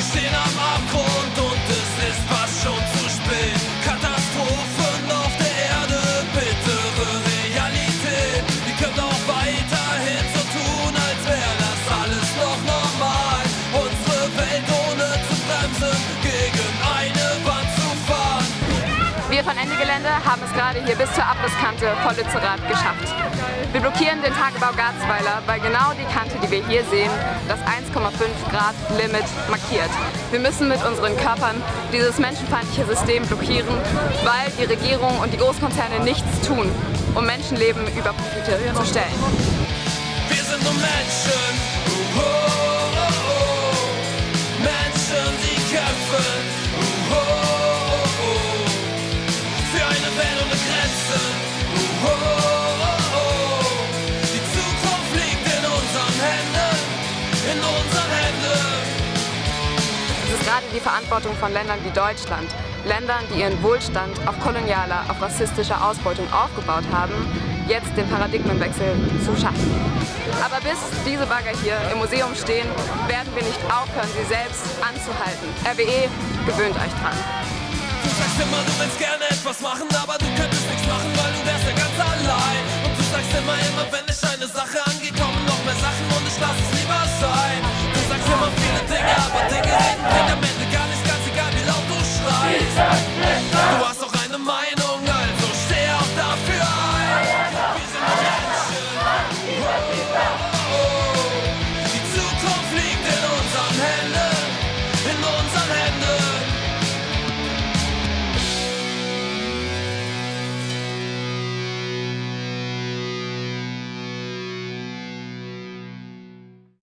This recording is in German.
in up my core. Wir von Ende Gelände haben es gerade hier bis zur Abrisskante vor Lützerath geschafft. Wir blockieren den Tagebau Garzweiler, weil genau die Kante, die wir hier sehen, das 1,5 Grad Limit markiert. Wir müssen mit unseren Körpern dieses menschenfeindliche System blockieren, weil die Regierung und die Großkonzerne nichts tun, um Menschenleben über Profite zu stellen. Wir sind nur Menschen. In unseren Händen. Es ist gerade die Verantwortung von Ländern wie Deutschland, Ländern, die ihren Wohlstand auf kolonialer, auf rassistischer Ausbeutung aufgebaut haben, jetzt den Paradigmenwechsel zu schaffen. Aber bis diese Bagger hier im Museum stehen, werden wir nicht aufhören, sie selbst anzuhalten. RWE gewöhnt euch dran. Du sagst immer, du willst gerne